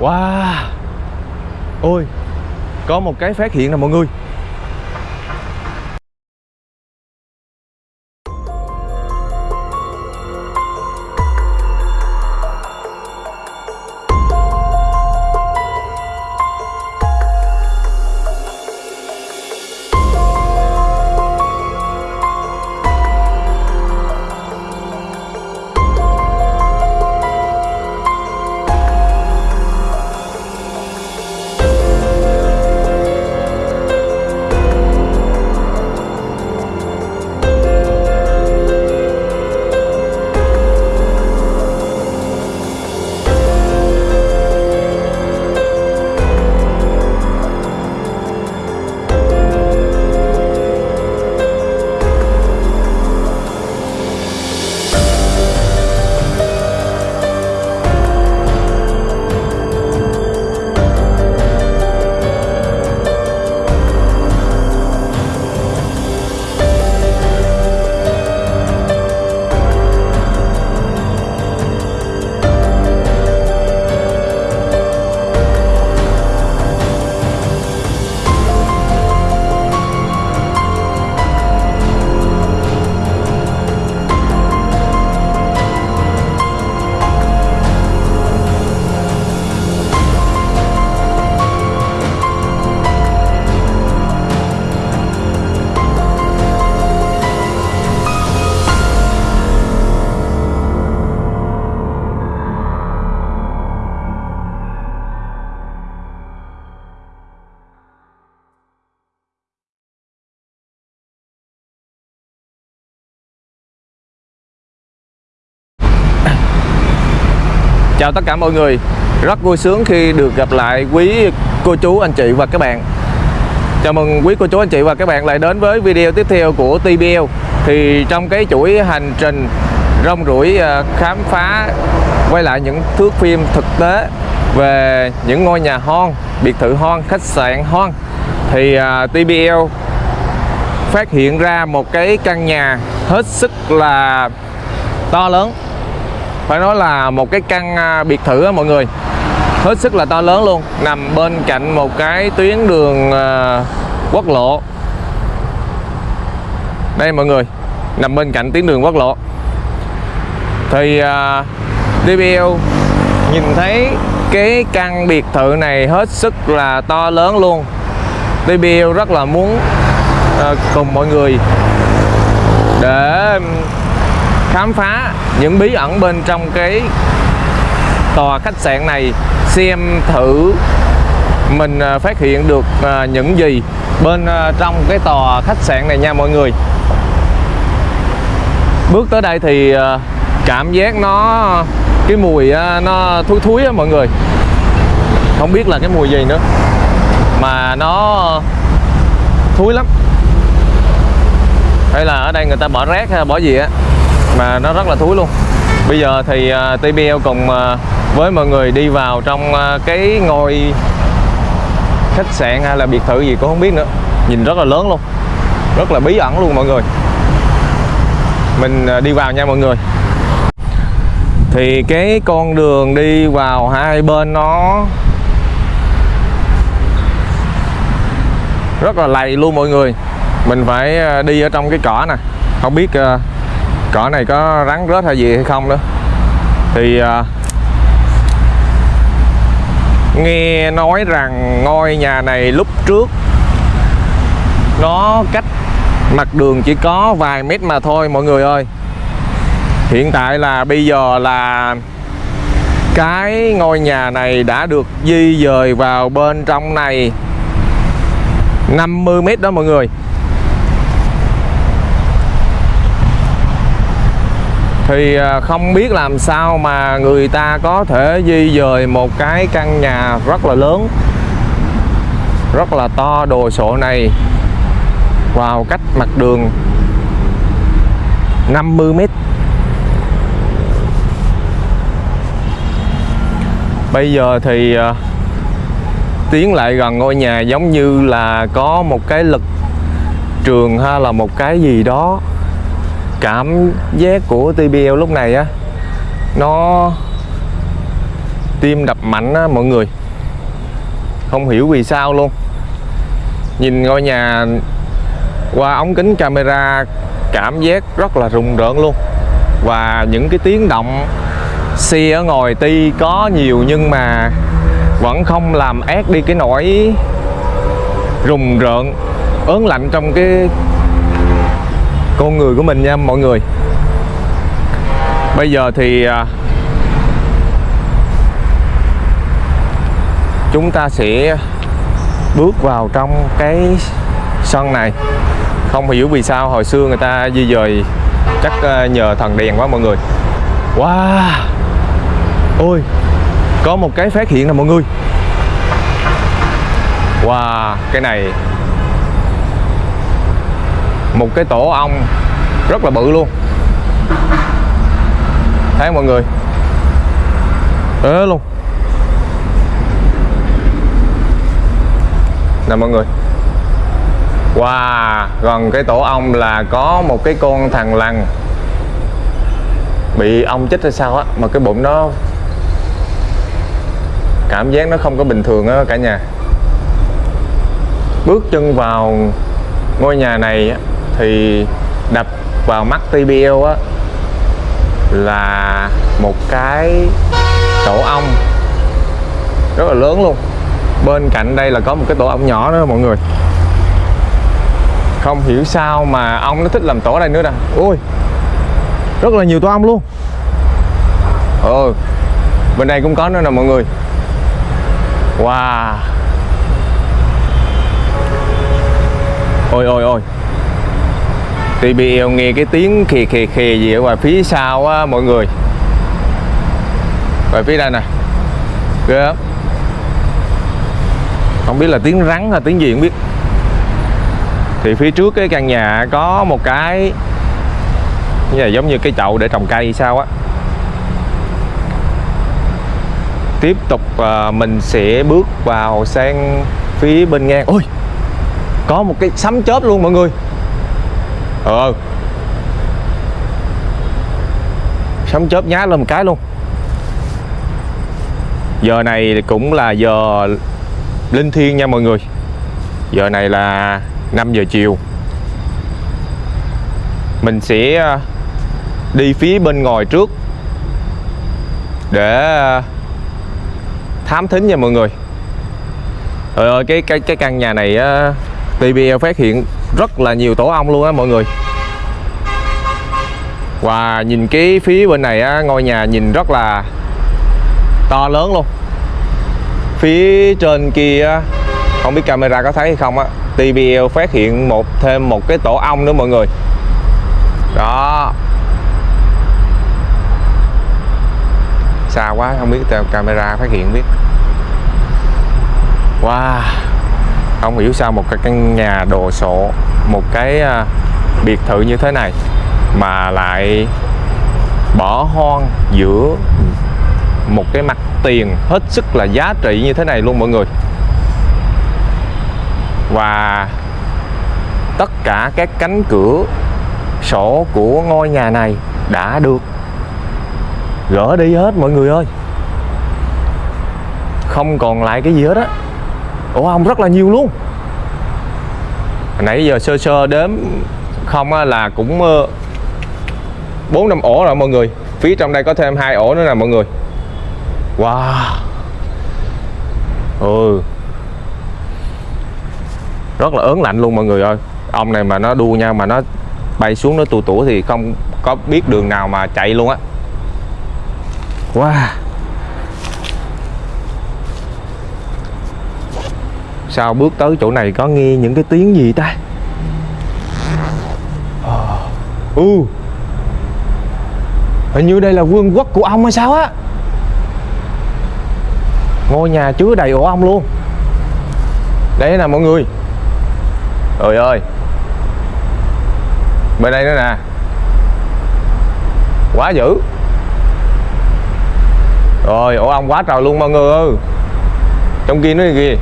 Wow. Ôi Có một cái phát hiện nè mọi người. Chào tất cả mọi người. Rất vui sướng khi được gặp lại quý cô chú anh chị và các bạn. Chào mừng quý cô chú anh chị và các bạn lại đến với video tiếp theo của TBL Thì trong cái chuỗi hành trình rong ruổi à, khám phá Quay lại những thước phim thực tế về những ngôi nhà hoang, biệt thự hoang, khách sạn hoang Thì à, TBL phát hiện ra một cái căn nhà hết sức là to lớn phải nói là một cái căn à, biệt thự á mọi người. Hết sức là to lớn luôn. Nằm bên cạnh một cái tuyến đường à, quốc lộ. Đây mọi người nằm bên cạnh tuyến đường quốc lộ. Thì à, uh, DBL nhìn thấy cái căn biệt thự này hết sức là to lớn luôn. DBL rất là muốn uh, cùng mọi người để khám phá những bí ẩn bên trong cái tòa khách sạn này, xem thử mình à, phát hiện được à, những gì bên à, trong cái tòa khách sạn này nha mọi người. Bước tới đây thì cảm giác nó, cái mùi nó thúi thúi á mọi người. Không biết là cái mùi gì nữa, mà nó thúi lắm. Hay là ở đây người ta bỏ rác hay bỏ gì á? Mà nó rất là thúi luôn. Bây giờ thì à, uh, TBL cùng uh, với mọi người đi vào trong uh, cái ngôi khách sạn hay là biệt thự gì cũng không biết nữa. Nhìn rất là lớn luôn. Rất là bí ẩn luôn mọi người. Mình uh, đi vào nha mọi người. Thì cái con đường đi vào hai bên nó rất là lầy luôn mọi người. Mình phải đi ở trong cái cỏ nè. Không biết uh, cỏ này có rắn rết hay gì hay không nữa thì à, nghe nói rằng ngôi nhà này lúc trước nó cách mặt đường chỉ có vài mét mà thôi mọi người ơi. Hiện tại là bây giờ là cái ngôi nhà này đã được di dời vào bên trong này 50 mét đó mọi người. Thì à, không biết làm sao mà người ta có thể di dời một cái căn nhà rất là lớn rất là to đồ sộ này vào cách mặt đường 50 mét. Bây giờ thì uh, tiến lại gần ngôi nhà giống như là có một cái lực trường hay là một cái gì đó cảm giác của TBL lúc này á, nó tim đập mạnh á, mọi người. Không hiểu vì sao luôn. Nhìn ngôi nhà qua ống kính camera, cảm giác rất là rùng rợn luôn. Và những cái tiếng động, xe ở ngoài ti có nhiều nhưng mà vẫn không làm ác đi cái nỗi rùng rợn, ớn lạnh trong cái con người của mình nha, mọi người. Bây giờ thì à, chúng ta sẽ bước vào trong cái sân này. Không hiểu vì sao hồi xưa người ta di dời, chắc à, nhờ thần đèn quá mọi người. Wow! Ôi, có một cái phát hiện nè mọi người. Wow, cái này một cái tổ ong rất là bự luôn. Thấy mọi người? Ế luôn. Nè mọi người. Wow, gần cái tổ ong là có một cái con thằng lằn Bị ong chích hay sao á Mà cái bụng nó Cảm giác nó không có bình thường á cả nhà. Bước chân vào ngôi nhà này á, thì đập vào mắt TBL á, Là một cái tổ ong Rất là lớn luôn. Bên cạnh đây là có một cái tổ ong nhỏ nữa, mọi người. Không hiểu sao mà ong nó thích làm tổ đây nữa nè. Ui, rất là nhiều tổ ong luôn. Ừ bên đây cũng có nữa nè, mọi người. Wow. Ôi ôi ôi. TBL nghe cái tiếng khì khì khì gì ở ngoài phía sau á, mọi người. Ngoài phía đây nè. Ghê lắm. Không biết là tiếng rắn hay tiếng gì không biết. Thì phía trước cái căn nhà có một cái, như là giống như cái chậu để trồng cây sao á. Tiếp tục ờ, mình sẽ bước vào sang phía bên ngang. Ôi! Có một cái sấm chớp luôn mọi người ờ. Sấm chớp nhá lên một cái luôn. Giờ này cũng là giờ linh thiêng nha mọi người. Giờ này là 5 giờ chiều. Mình sẽ ờ, đi phía bên ngoài trước để ờ, thám thính nha mọi người. Trời ơi cái cái cái căn nhà này ờ, TV TBL phát hiện rất là nhiều tổ ong luôn á mọi người. Và nhìn cái phía bên này á, ngôi nhà nhìn rất là to lớn luôn. Phía trên kia không biết camera có thấy hay không á TBL phát hiện một thêm một cái tổ ong nữa mọi người. Đó. Xa quá, không biết camera phát hiện biết. Wow không hiểu sao một cái căn nhà đồ sộ một cái uh, biệt thự như thế này mà lại bỏ hoang giữa một cái mặt tiền hết sức là giá trị như thế này luôn mọi người. Và tất cả các cánh cửa sổ của ngôi nhà này đã được gỡ đi hết mọi người ơi. Không còn lại cái gì hết á ủa ông rất là nhiều luôn. Nãy giờ sơ sơ đếm không á, là cũng ờ, bốn năm ổ rồi mọi người. Phía trong đây có thêm hai ổ nữa nè mọi người. Wow. Ừ. Rất là ớn lạnh luôn mọi người ơi. Ông này mà nó đua nhau mà nó bay xuống nó tù tủa thì không có biết đường nào mà chạy luôn á. Wow. Sao bước tới chỗ này có nghe những cái tiếng gì ta? Ờ. Ừ. Hình như đây là vương quốc của ông hay sao á? Ngôi nhà chứa đầy ổ ong luôn. Đây nè mọi người. Trời ơi. Bên đây nữa nè. Quá dữ. Rồi, ổ ong quá trời luôn mọi người ơi. Trong kia nữa kìa.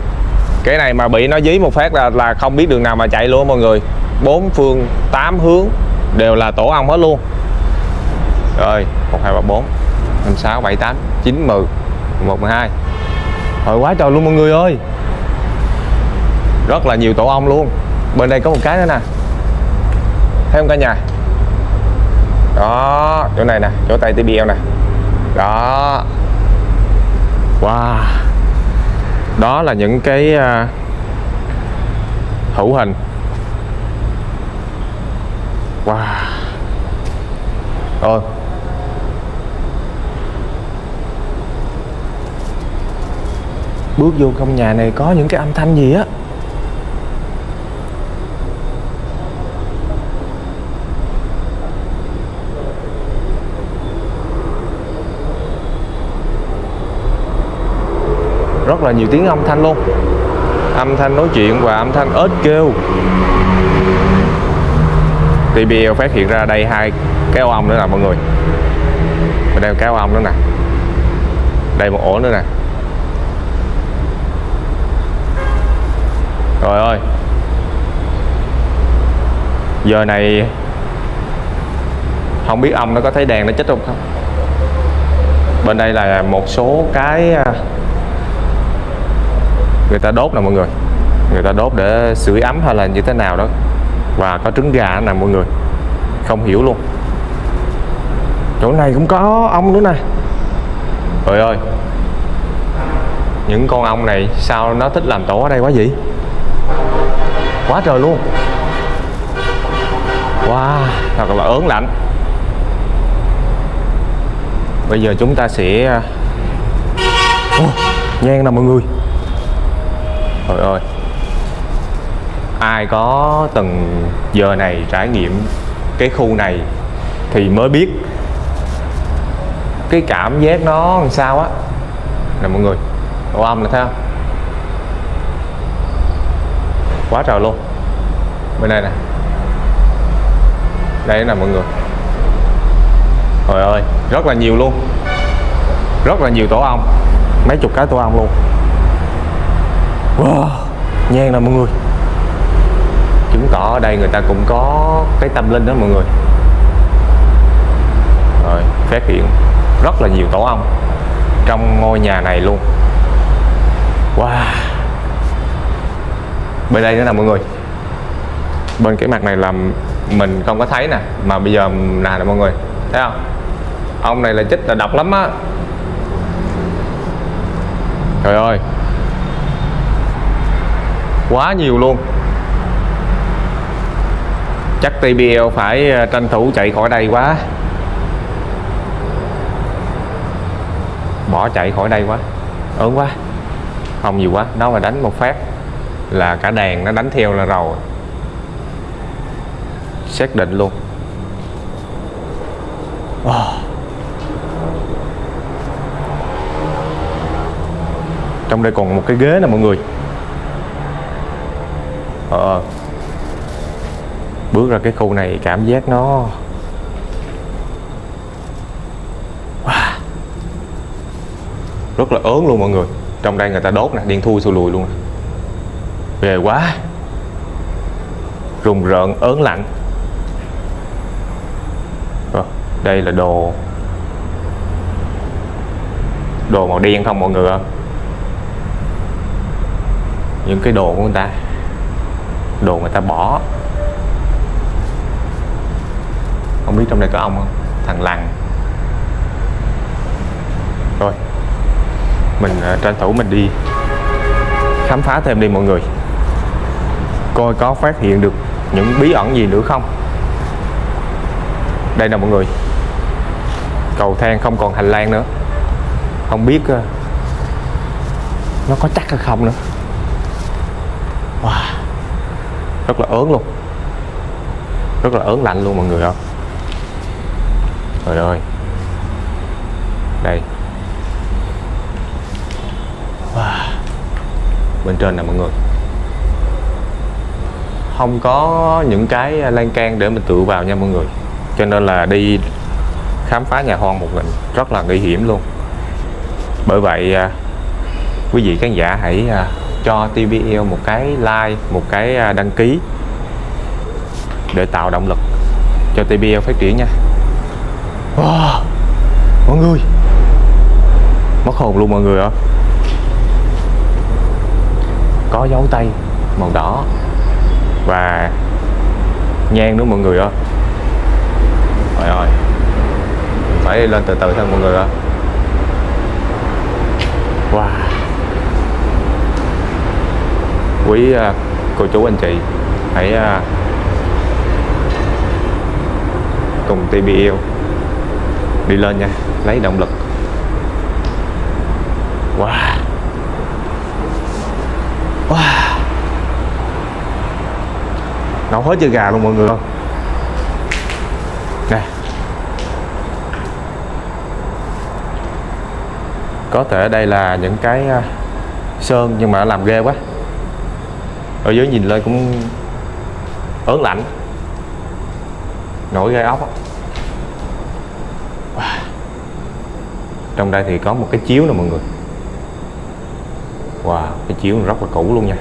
Cái này mà bị nó dí một phát là là không biết đường nào mà chạy luôn mọi người. Bốn phương tám hướng Đều là tổ ong hết luôn. Rồi 1, 2, 3, 4 5, 6, 7, 8, 9, 10 một mười hai. Hồi quá trời luôn mọi người ơi. Rất là nhiều tổ ong luôn. Bên đây có một cái nữa nè. Thấy không cả nhà? Đó Chỗ này nè Chỗ tay TBL nè. Đó. Wow. Đó là những cái à, Hữu hình. Wow. Rồi bước vô trong nhà này có những cái âm thanh gì á? Rất là nhiều tiếng âm thanh luôn. Âm thanh nói chuyện và âm thanh ếch kêu. TBL phát hiện ra đây hai cái ô ong nữa nè mọi người. Mình đây cái ô ong nữa nè. Đây một ổ nữa nè. Rồi ơi. Giờ này Không biết ông nó có thấy đèn nó chết không không? Bên đây là một số cái à, Người ta đốt nè mọi người. Người ta đốt để sưởi ấm hay là như thế nào đó. Và có trứng gà nè mọi người. Không hiểu luôn. Chỗ này cũng có ong nữa nè. Trời ơi. Những con ong này sao nó thích làm tổ ở đây quá vậy? Quá trời luôn. Wow thật là ớn lạnh. Bây giờ chúng ta sẽ ờ, oh, nhan nè mọi người trời ơi. Ai có từng giờ này trải nghiệm cái khu này thì mới biết cái cảm giác nó làm sao á. Nè mọi người, độ âm là thấy không? Quá trời luôn. Bên đây nè. Đây nè mọi người. Trời ơi, rất là nhiều luôn. Rất là nhiều tổ ong. Mấy chục cái tổ ong luôn wow nhan nè mọi người. Chứng tỏ ở đây người ta cũng có cái tâm linh đó mọi người. Rồi, phát hiện rất là nhiều tổ ong trong ngôi nhà này luôn. Wow. Bên đây nữa nè mọi người. Bên cái mặt này là mình không có thấy nè, mà bây giờ nè nè mọi người. Thấy không? Ông này là chích là độc lắm á. Trời ơi quá nhiều luôn. Chắc TBL phải ờ, tranh thủ chạy khỏi đây quá. Bỏ chạy khỏi đây quá. Ớn quá. Không nhiều quá. Nó mà đánh một phát là cả đàn nó đánh theo là rồi. Xác định luôn. Oh. trong đây còn một cái ghế nè mọi người ờ. Bước ra cái khu này cảm giác nó wow. rất là ớn luôn mọi người. Trong đây người ta đốt nè điên thui xù lùi luôn nè. Ghê quá. Rùng rợn ớn lạnh. Rồi, đây là đồ đồ màu đen không mọi người ạ? Những cái đồ của người ta đồ người ta bỏ. Không biết trong đây có ông không? Thằng lằn rồi mình uh, tranh thủ mình đi. Khám phá thêm đi mọi người. Coi có phát hiện được những bí ẩn gì nữa không? Đây nè mọi người. Cầu thang không còn hành lang nữa. Không biết uh, nó có chắc hay không nữa wow rất là ớn luôn. Rất là ớn lạnh luôn mọi người ạ. trời ơi. Đây. Wow. bên trên nè mọi người. Không có những cái lan can để mình tựa vào nha mọi người. Cho nên là đi khám phá nhà hoang một mình rất là nguy hiểm luôn. Bởi vậy à, quý vị khán giả hãy à, cho TVL một cái like một cái à, đăng ký để tạo động lực cho TBL phát triển nha. Wow, mọi người. Mất hồn luôn mọi người ạ. Có dấu tay màu đỏ và nhang nữa mọi người ạ. Trời ơi phải lên từ từ thôi mọi người ạ. wow quý à, cô chú anh chị. Hãy à, cùng TBL đi lên nha, lấy động lực. Wow. Wow. Nấu hết chơi gà luôn mọi người không nè. Có thể đây là những cái à, sơn nhưng mà làm ghê quá ở dưới nhìn lên cũng ớn lạnh nổi gai ốc. Wow. trong đây thì có một cái chiếu nè mọi người wow, cái chiếu rất là cũ luôn nha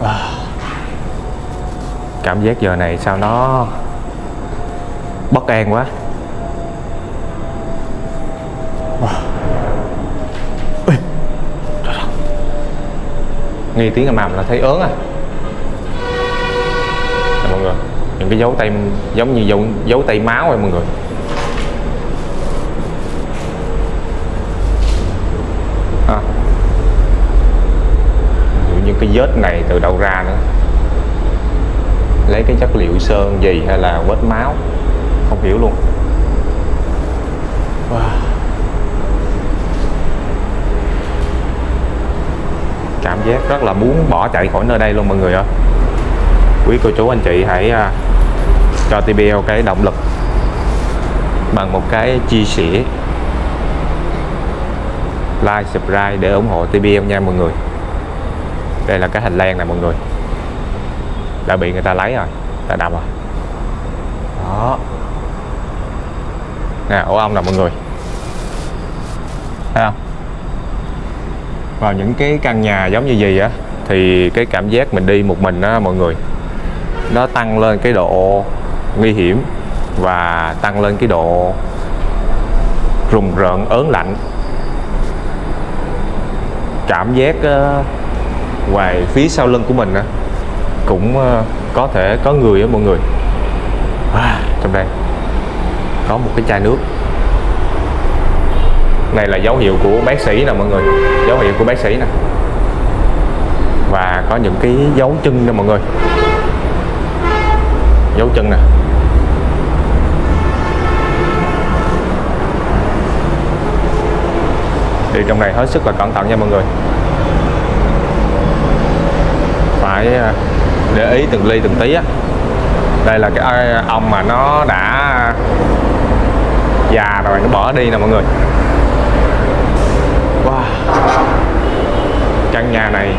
wow. cảm giác giờ này sao nó bất an quá wow. Ê, trời đất nghe tiếng ầm ầm là thấy ớn à. Đây, mọi người những cái dấu tay giống như dấu, dấu tay máu rồi mọi người. À. những cái vết này từ đâu ra nữa. Lấy cái chất liệu sơn gì hay là vết máu? Không hiểu luôn. Wow. Cảm giác rất là muốn bỏ chạy khỏi nơi đây luôn mọi người ạ. Quý cô chú, anh chị hãy à, cho TBL cái động lực bằng một cái chia sẻ, like, subscribe để ủng hộ TBL nha mọi người. Đây là cái hành lang này mọi người. Đã bị người ta lấy rồi ta đập rồi. Đó. Nè ổ ong nè mọi người. Thấy không? Vào những cái căn nhà giống như gì á thì cái cảm giác mình đi một mình á mọi người nó tăng lên cái độ nguy hiểm và tăng lên cái độ rùng rợn ớn lạnh. Cảm giác uh, ngoài phía sau lưng của mình á cũng uh, có thể có người á mọi người. À, trong đây có một cái chai nước này là dấu hiệu của bác sĩ nè mọi người. Dấu hiệu của bác sĩ nè. Và có những cái dấu chân nè mọi người. Dấu chân nè. Đi trong này hết sức là cẩn thận nha mọi người. Phải à, để ý từng ly từng tí á. Đây là cái à, ong mà nó đã già rồi, nó bỏ đi nè mọi người wow. Căn nhà này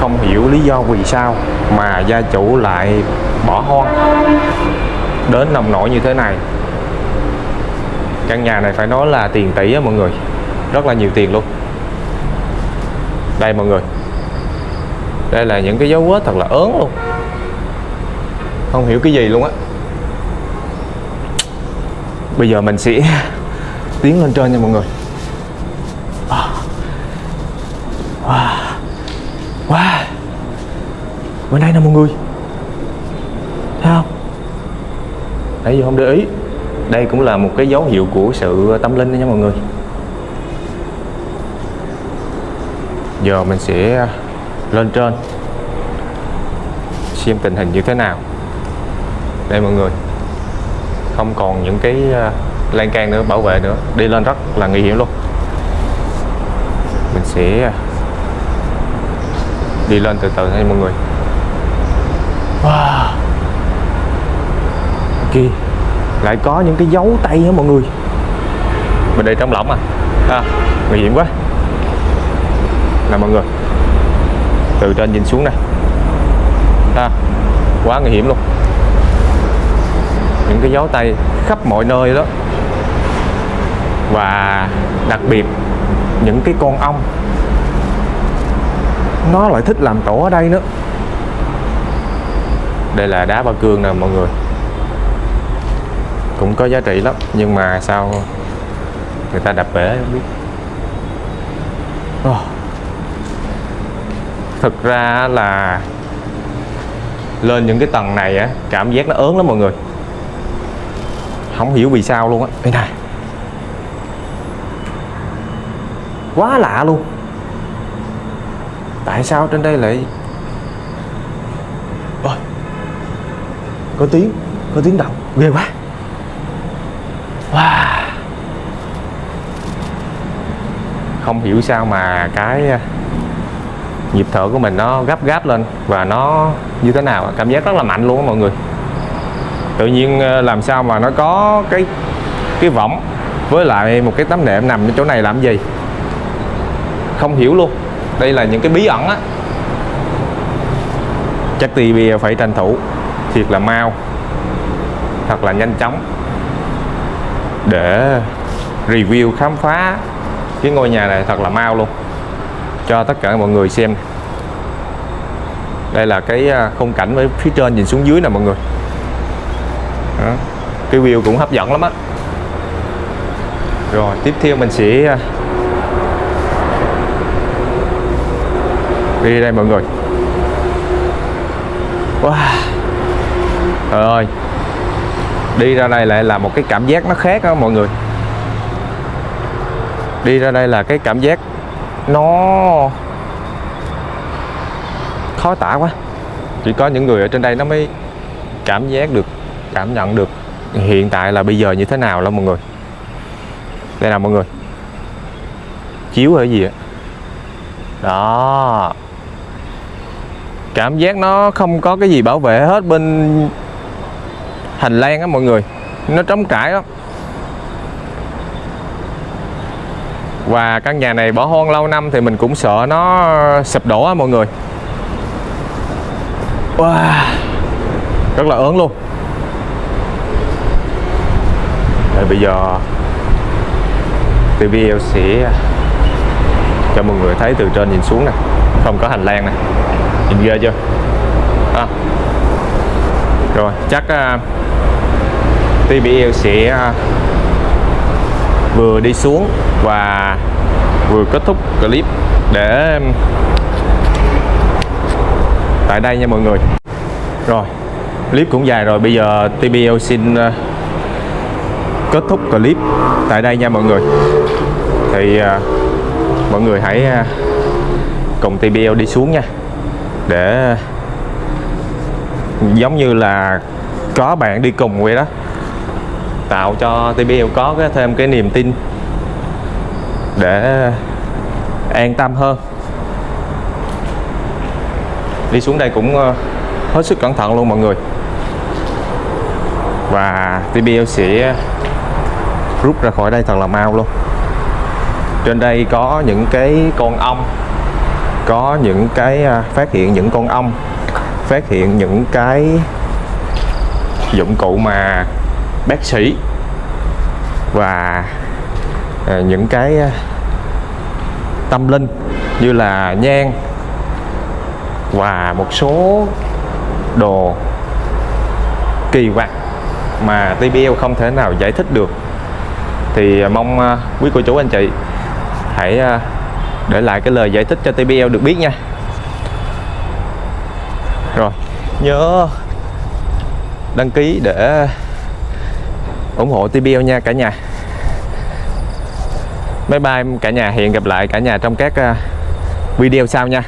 không hiểu lý do vì sao mà gia chủ lại bỏ hoang. Đến nồng nổi như thế này, căn nhà này phải nói là tiền tỷ á mọi người. Rất là nhiều tiền luôn. Đây mọi người. Đây là những cái dấu vết thật là ớn luôn. Không hiểu cái gì luôn á. Bây giờ mình sẽ tiến lên trên nha mọi người. À. Wow. Wow. Bên đây nè mọi người. Thấy không? Nãy giờ không để ý. Đây cũng là một cái dấu hiệu của sự tâm linh đó nha mọi người. Giờ mình sẽ lên trên. Xem tình hình như thế nào. Đây mọi người. Không còn những cái à, lan can nữa bảo vệ nữa. Đi lên rất là nguy hiểm luôn. Mình sẽ đi lên từ từ nha mọi người. Wow. Kìa lại có những cái dấu tay á mọi người? Mình đi trong lỏng à, à nguy hiểm quá. Nè mọi người. Từ trên nhìn xuống này à, quá nguy hiểm luôn. Những cái dấu tay khắp mọi nơi đó và đặc biệt, những cái con ong, nó lại thích làm tổ ở đây nữa. Đây là đá ba cương nè, mọi người. Cũng có giá trị lắm, nhưng mà sao người ta đập bể không biết. Ờ. Oh. thực ra là lên những cái tầng này á, cảm giác nó ớn lắm mọi người. Không hiểu vì sao luôn á. Đây này. Quá lạ luôn. Tại sao trên đây lại ôi, có tiếng có tiếng động. Ghê quá. Wow. Không hiểu sao mà cái à, nhịp thở của mình nó gấp gáp lên và nó như thế nào. Cảm giác rất là mạnh luôn á mọi người. Tự nhiên à, làm sao mà nó có cái cái võng với lại một cái tấm nệm nằm ở chỗ này làm gì? Không hiểu luôn. Đây là những cái bí ẩn á. Chắc TV phải tranh thủ thiệt là mau, thật là nhanh chóng để review, khám phá cái ngôi nhà này thật là mau luôn. Cho tất cả mọi người xem. Đây là cái à, khung cảnh với phía trên nhìn xuống dưới nè mọi người. Đó. cái view cũng hấp dẫn lắm á. Rồi, tiếp theo mình sẽ à, đi đây mọi người. Wow. Trời ơi. Đi ra đây lại là một cái cảm giác nó khác đó mọi người. Đi ra đây là cái cảm giác nó khó tả quá. Chỉ có những người ở trên đây nó mới cảm giác được, cảm nhận được hiện tại là bây giờ như thế nào đó mọi người. Đây là mọi người. Chiếu ở gì ạ? Đó cảm giác nó không có cái gì bảo vệ hết bên hành lang á mọi người. Nó trống trải lắm. Và căn nhà này bỏ hoang lâu năm thì mình cũng sợ nó sụp đổ á mọi người. Wow. rất là ớn luôn. Rồi bây giờ TVL sẽ cho mọi người thấy từ trên nhìn xuống nè. Không có hành lang nè nhìn ghê chưa? À. rồi chắc à, uh, TBL sẽ uh, vừa đi xuống và vừa kết thúc clip để tại đây nha mọi người. Rồi clip cũng dài rồi. Bây giờ TBL xin uh, kết thúc clip tại đây nha mọi người. Thì uh, mọi người hãy uh, cùng TBL đi xuống nha để giống như là có bạn đi cùng vậy đó. Tạo cho TBL có cái thêm cái niềm tin để an tâm hơn. Đi xuống đây cũng ờ, hết sức cẩn thận luôn mọi người. Và TBL sẽ rút ra khỏi đây thật là mau luôn. Trên đây có những cái con ong có những cái à, phát hiện những con ong, phát hiện những cái dụng cụ mà bác sĩ và à, những cái à, tâm linh như là nhang và một số đồ kỳ quặc mà TBL không thể nào giải thích được. Thì mong quý cô chú, anh chị hãy để lại cái lời giải thích cho TBL được biết nha. Rồi, nhớ đăng ký để ủng hộ TBL nha cả nhà. Bye bye cả nhà, hẹn gặp lại cả nhà trong các à, video sau nha.